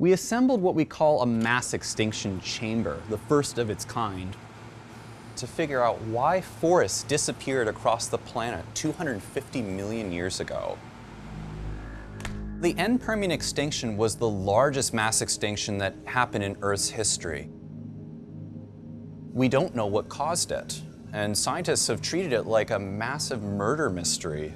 We assembled what we call a mass extinction chamber, the first of its kind, to figure out why forests disappeared across the planet 250 million years ago. The end Permian extinction was the largest mass extinction that happened in Earth's history. We don't know what caused it, and scientists have treated it like a massive murder mystery.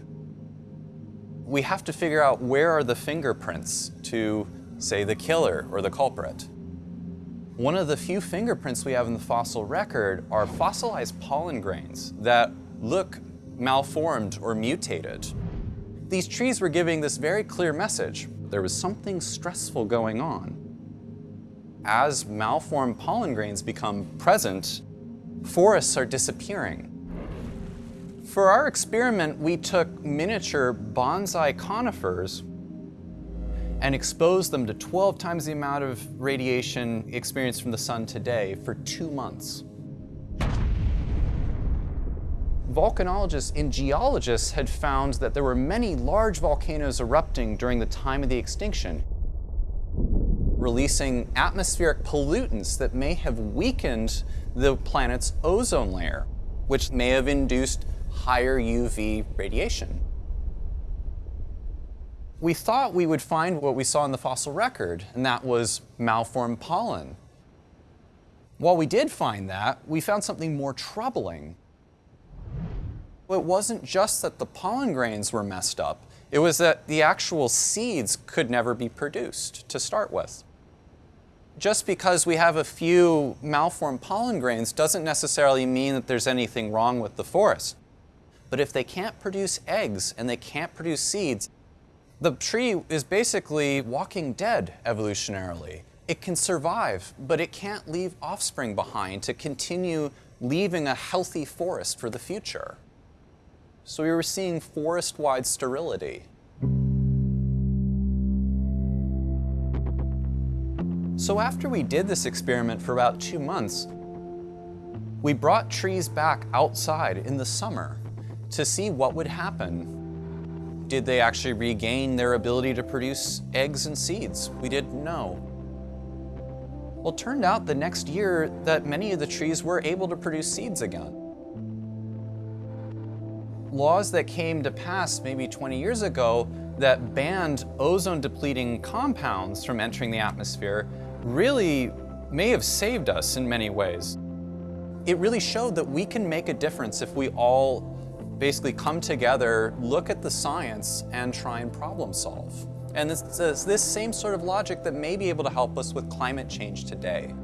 We have to figure out where are the fingerprints to, say, the killer or the culprit. One of the few fingerprints we have in the fossil record are fossilized pollen grains that look malformed or mutated. These trees were giving this very clear message. There was something stressful going on. As malformed pollen grains become present, forests are disappearing. For our experiment, we took miniature bonsai conifers and exposed them to 12 times the amount of radiation experienced from the sun today for two months volcanologists and geologists had found that there were many large volcanoes erupting during the time of the extinction, releasing atmospheric pollutants that may have weakened the planet's ozone layer, which may have induced higher UV radiation. We thought we would find what we saw in the fossil record, and that was malformed pollen. While we did find that, we found something more troubling. It wasn't just that the pollen grains were messed up, it was that the actual seeds could never be produced to start with. Just because we have a few malformed pollen grains doesn't necessarily mean that there's anything wrong with the forest. But if they can't produce eggs and they can't produce seeds, the tree is basically walking dead evolutionarily. It can survive, but it can't leave offspring behind to continue leaving a healthy forest for the future. So we were seeing forest-wide sterility. So after we did this experiment for about two months, we brought trees back outside in the summer to see what would happen. Did they actually regain their ability to produce eggs and seeds? We didn't know. Well, it turned out the next year that many of the trees were able to produce seeds again laws that came to pass maybe 20 years ago that banned ozone depleting compounds from entering the atmosphere really may have saved us in many ways. It really showed that we can make a difference if we all basically come together, look at the science, and try and problem solve. And it's this same sort of logic that may be able to help us with climate change today.